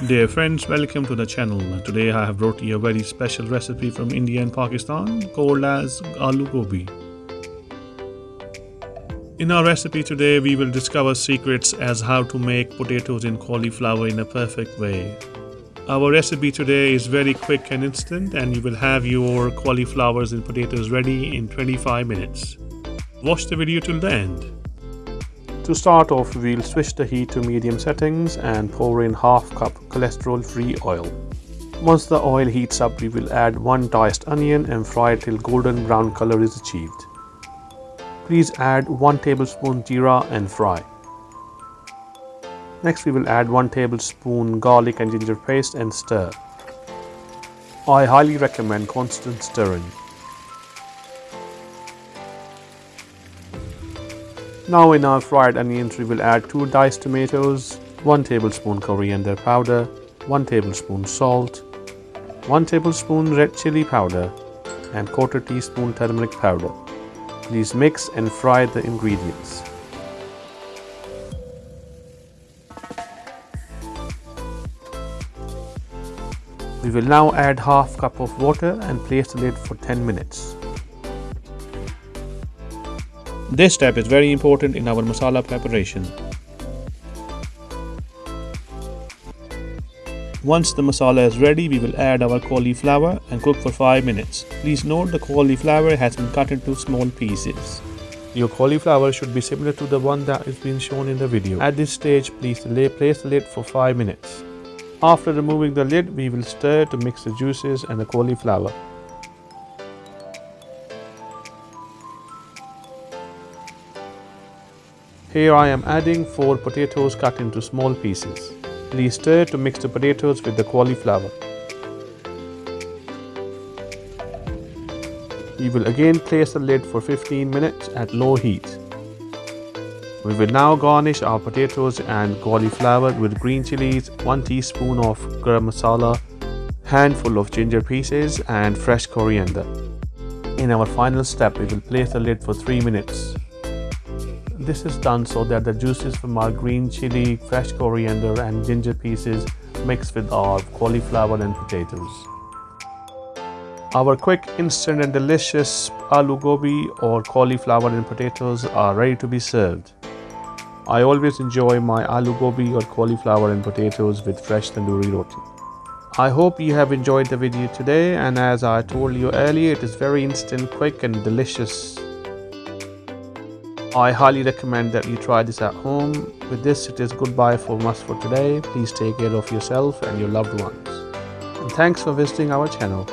Dear friends, welcome to the channel. Today I have brought you a very special recipe from India and Pakistan called as Aloo Gobi. In our recipe today, we will discover secrets as how to make potatoes in cauliflower in a perfect way. Our recipe today is very quick and instant and you will have your cauliflowers and potatoes ready in 25 minutes. Watch the video till the end. To start off, we'll switch the heat to medium settings and pour in half cup cholesterol-free oil. Once the oil heats up, we will add one diced onion and fry till golden brown color is achieved. Please add 1 tablespoon jeera and fry. Next we will add 1 tablespoon garlic and ginger paste and stir. I highly recommend constant stirring. Now in our fried onions we will add 2 diced tomatoes, 1 tablespoon coriander powder, 1 tablespoon salt, 1 tablespoon red chili powder and quarter teaspoon turmeric powder. Please mix and fry the ingredients. We will now add half cup of water and place the lid for 10 minutes. This step is very important in our masala preparation. Once the masala is ready, we will add our cauliflower and cook for 5 minutes. Please note the cauliflower has been cut into small pieces. Your cauliflower should be similar to the one that is being shown in the video. At this stage, please place the lid for 5 minutes. After removing the lid, we will stir to mix the juices and the cauliflower. Here I am adding 4 potatoes cut into small pieces. Please stir to mix the potatoes with the cauliflower. We will again place the lid for 15 minutes at low heat. We will now garnish our potatoes and cauliflower with green chilies, 1 teaspoon of garam masala, handful of ginger pieces and fresh coriander. In our final step, we will place the lid for 3 minutes. This is done so that the juices from our green chili, fresh coriander and ginger pieces mix with our cauliflower and potatoes. Our quick, instant and delicious aloo gobi or cauliflower and potatoes are ready to be served. I always enjoy my aloo gobi or cauliflower and potatoes with fresh tandoori roti. I hope you have enjoyed the video today and as I told you earlier it is very instant, quick and delicious I highly recommend that you try this at home. With this, it is goodbye from us for today. Please take care of yourself and your loved ones. And thanks for visiting our channel.